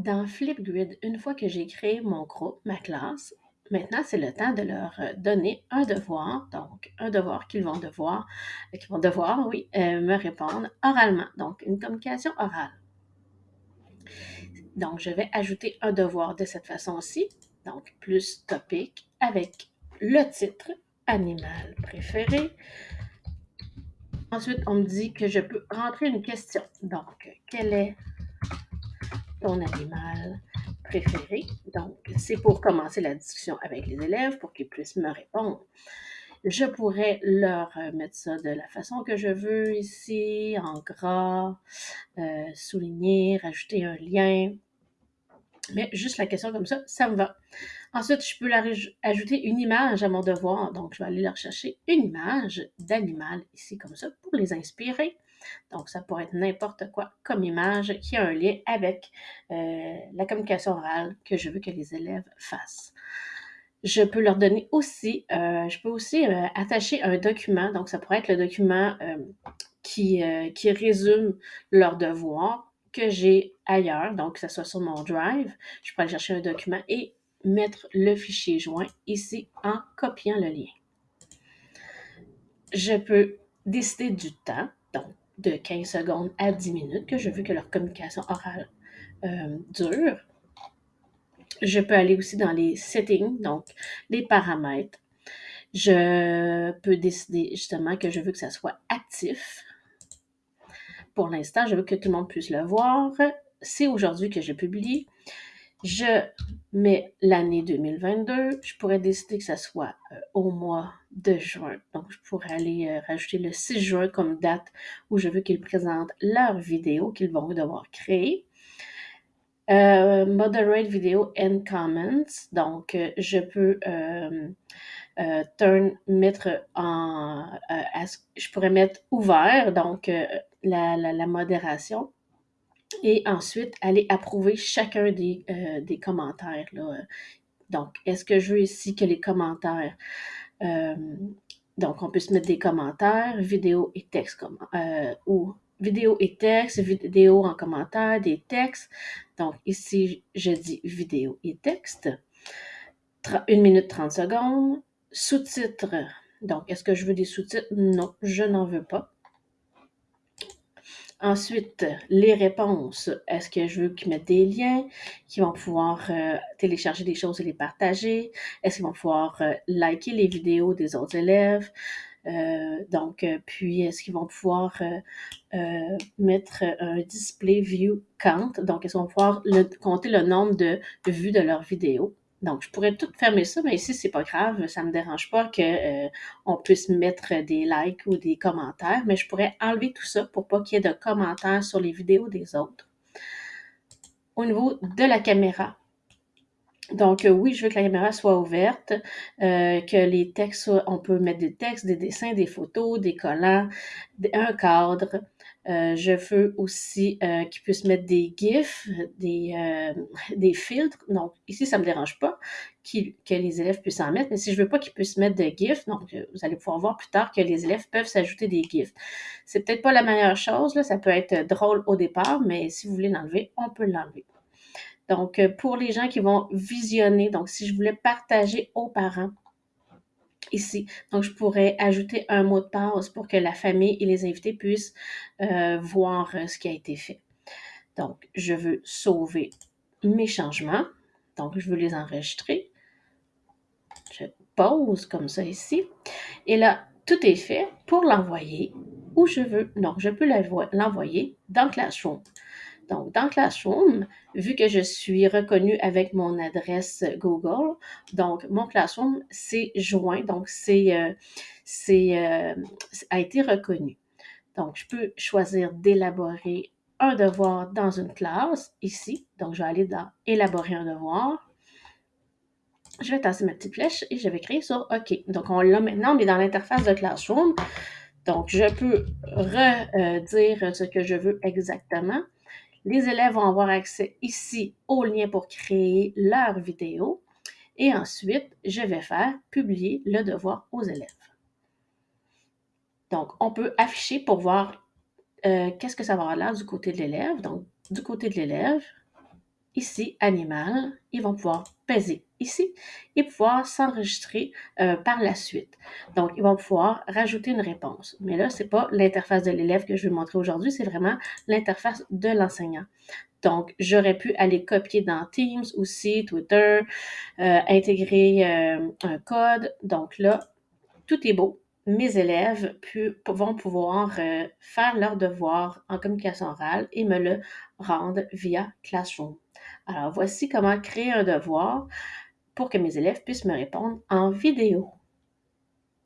Dans Flipgrid, une fois que j'ai créé mon groupe, ma classe, maintenant c'est le temps de leur euh, donner un devoir, donc un devoir qu'ils vont devoir, euh, qu'ils vont devoir, oui, euh, me répondre oralement, donc une communication orale. Donc, je vais ajouter un devoir de cette façon-ci, donc plus topic avec le titre animal préféré. Ensuite, on me dit que je peux rentrer une question. Donc, quel est ton animal préféré? Donc, c'est pour commencer la discussion avec les élèves pour qu'ils puissent me répondre. Je pourrais leur mettre ça de la façon que je veux ici, en gras, euh, souligner, rajouter un lien. Mais juste la question comme ça, ça me va. Ensuite, je peux leur ajouter une image à mon devoir. Donc, je vais aller leur chercher une image d'animal ici comme ça pour les inspirer. Donc, ça pourrait être n'importe quoi comme image qui a un lien avec euh, la communication orale que je veux que les élèves fassent. Je peux leur donner aussi, euh, je peux aussi euh, attacher un document. Donc, ça pourrait être le document qui, résume leur devoir que j'ai ailleurs, donc que ce soit sur mon Drive. Je aller chercher un document et mettre le fichier joint ici en copiant le lien. Je peux décider du temps, donc de 15 secondes à 10 minutes, que je veux que leur communication orale euh, dure. Je peux aller aussi dans les settings, donc les paramètres. Je peux décider justement que je veux que ça soit actif. Pour l'instant, je veux que tout le monde puisse le voir. C'est aujourd'hui que je publie. Je mets l'année 2022. Je pourrais décider que ça soit euh, au mois de juin. Donc, je pourrais aller euh, rajouter le 6 juin comme date où je veux qu'ils présentent leur vidéo qu'ils vont devoir créer. Euh, moderate video and comments. Donc, je peux mettre en, je pourrais mettre ouvert, donc la modération et ensuite aller approuver chacun des, euh, des commentaires. Là. Donc, est-ce que je veux ici que les commentaires, euh, donc on peut se mettre des commentaires, vidéo et texte, euh, ou vidéo et texte, vidéo en commentaire, des textes. Donc ici, je dis vidéo et texte. 1 minute 30 secondes. Sous-titres. Donc, est-ce que je veux des sous-titres? Non, je n'en veux pas. Ensuite, les réponses. Est-ce que je veux qu'ils mettent des liens, qu'ils vont pouvoir euh, télécharger des choses et les partager? Est-ce qu'ils vont pouvoir euh, liker les vidéos des autres élèves? Euh, donc, puis, est-ce qu'ils vont pouvoir mettre un display view count? Donc, est-ce qu'ils vont pouvoir compter le nombre de vues de leurs vidéos? Donc, je pourrais tout fermer ça, mais ici, c'est pas grave, ça me dérange pas qu'on euh, puisse mettre des likes ou des commentaires, mais je pourrais enlever tout ça pour pas qu'il y ait de commentaires sur les vidéos des autres. Au niveau de la caméra, donc, euh, oui, je veux que la caméra soit ouverte, euh, que les textes, on peut mettre des textes, des dessins, des photos, des collants, un cadre. Euh, je veux aussi euh, qu'ils puissent mettre des GIFs, des, des filtres. Donc, ici, ça ne me dérange pas que les élèves puissent en mettre, mais si je ne veux pas qu'ils puissent mettre de GIFs, donc vous allez pouvoir voir plus tard que les élèves peuvent s'ajouter des GIFs. C'est peut-être pas la meilleure chose, là, ça peut être drôle au départ, mais si vous voulez l'enlever, on peut l'enlever. Donc, euh, pour les gens qui vont visionner, donc si je voulais partager aux parents, Donc, je pourrais ajouter un mot de passe pour que la famille et les invités puissent euh, voir euh, ce qui a été fait. Donc, je veux sauver mes changements. Donc, je veux les enregistrer. Je pose comme ça ici. Et là, tout est fait pour l'envoyer où je veux. Donc, je peux l'envoyer dans Classroom. Donc, dans Classroom, vu que je suis reconnue avec mon adresse Google, donc mon Classroom, c'est joint, donc c'est, euh, euh, a été reconnu. Donc, je peux choisir d'élaborer un devoir dans une classe, ici. Donc, je vais aller dans Élaborer un devoir. Je vais tasser ma petite flèche et je vais créer sur OK. Donc, on l'a maintenant, on est dans l'interface de Classroom. Donc, je peux redire euh, ce que je veux exactement. Les élèves vont avoir accès ici au lien pour créer leur vidéo. Et ensuite, je vais faire publier le devoir aux élèves. Donc, on peut afficher pour voir euh, qu'est-ce que ça va avoir l'air du côté de l'élève. Donc, du côté de l'élève, ici, animal, ils vont pouvoir peser ici et pouvoir s'enregistrer euh, par la suite. Donc, ils vont pouvoir rajouter une réponse. Mais là, ce n'est pas l'interface de l'élève que je vais montrer aujourd'hui, c'est vraiment l'interface de l'enseignant. Donc, j'aurais pu aller copier dans Teams aussi, Twitter, euh, intégrer euh, un code. Donc là, tout est beau. Mes élèves vont pouvoir faire leur devoir en communication orale et me le rendre via Classroom. Alors, voici comment créer un devoir pour que mes élèves puissent me répondre en vidéo.